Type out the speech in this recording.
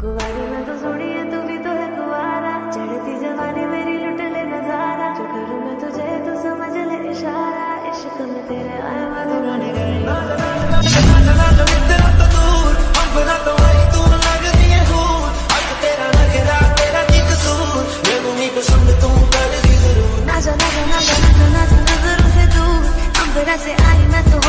कुवारी मैं तो सोनी है, तू भी तो है कुवारा। चढ़ती जवानी मेरी लुट ले नज़ारा। जो मैं तुझे तो समझ ले इशारा। इश्क में तेरे से आई मैं तो